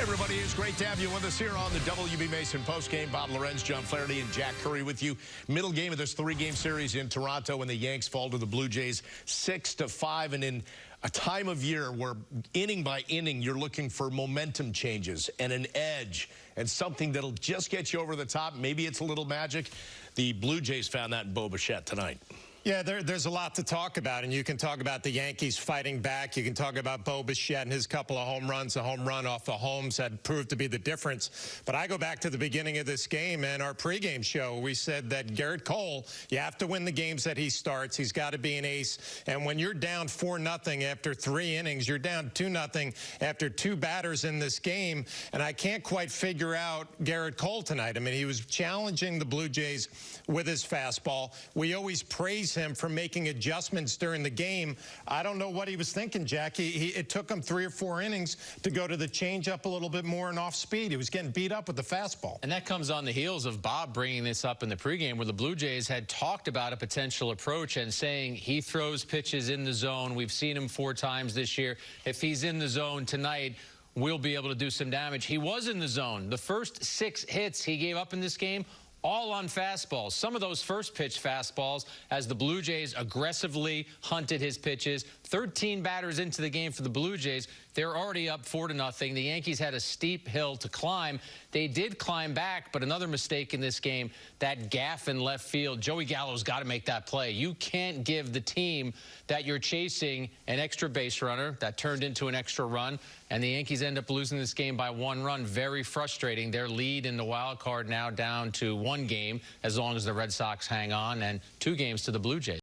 Everybody, it's great to have you with us here on the WB Mason postgame. Bob Lorenz, John Flaherty, and Jack Curry with you. Middle game of this three-game series in Toronto, when the Yanks fall to the Blue Jays six to five, and in a time of year where inning by inning you're looking for momentum changes and an edge and something that'll just get you over the top. Maybe it's a little magic. The Blue Jays found that in Bo Bichette tonight. Yeah, there, there's a lot to talk about, and you can talk about the Yankees fighting back. You can talk about Bo Bichette and his couple of home runs. A home run off the Holmes had proved to be the difference. But I go back to the beginning of this game and our pregame show. We said that Gerrit Cole, you have to win the games that he starts. He's got to be an ace. And when you're down 4 nothing after three innings, you're down 2 nothing after two batters in this game. And I can't quite figure out Gerrit Cole tonight. I mean, he was challenging the Blue Jays with his fastball. We always praise praise him for making adjustments during the game. I don't know what he was thinking, Jackie. He, it took him three or four innings to go to the changeup a little bit more and off speed. He was getting beat up with the fastball. And that comes on the heels of Bob bringing this up in the pregame where the Blue Jays had talked about a potential approach and saying he throws pitches in the zone. We've seen him four times this year. If he's in the zone tonight, we'll be able to do some damage. He was in the zone. The first six hits he gave up in this game all on fastballs. Some of those first pitch fastballs as the Blue Jays aggressively hunted his pitches. 13 batters into the game for the Blue Jays. They're already up 4 to nothing. The Yankees had a steep hill to climb. They did climb back, but another mistake in this game, that gaffe in left field. Joey Gallo's got to make that play. You can't give the team that you're chasing an extra base runner that turned into an extra run, and the Yankees end up losing this game by one run. Very frustrating. Their lead in the wild card now down to one game as long as the Red Sox hang on, and two games to the Blue Jays.